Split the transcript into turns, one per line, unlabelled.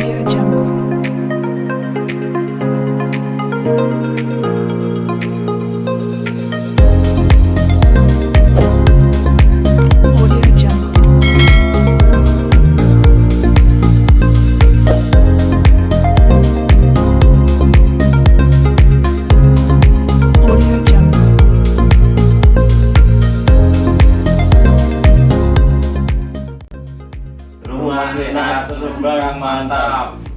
Audio Jungle.
masih nah, barang mantap.